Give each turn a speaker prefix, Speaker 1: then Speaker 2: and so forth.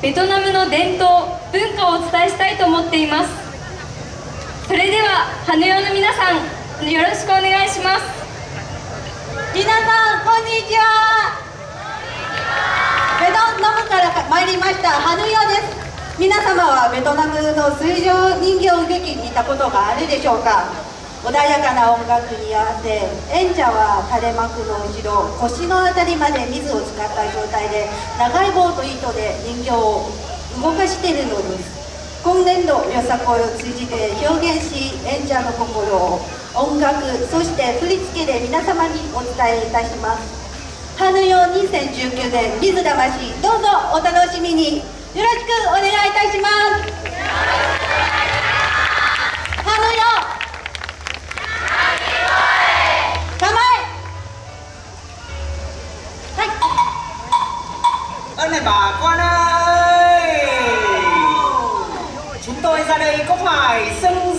Speaker 1: ベトナムの伝統文化をお伝えしたいと思っています。それでは羽ヨの皆さんよろしくお願いします。
Speaker 2: 皆さんこんにちは。ベトナムから参りましたハヌヨです。皆様はベトナムの水上人形劇見たことがあるでしょうか。穏やかな音楽に合わせ演者は垂れ幕の後ろ腰の辺りまで水を使った状態で長い棒と糸で人形を動かしているのです。今年度よさこいを通じて表現し演者の心を音楽そして振り付けで皆様にお伝えいたします。春よ2019年水魂どうぞお楽しみに。よろしくお願いいたします。
Speaker 3: Này bà con ơi. Chúng tôi ra đây có phải xưng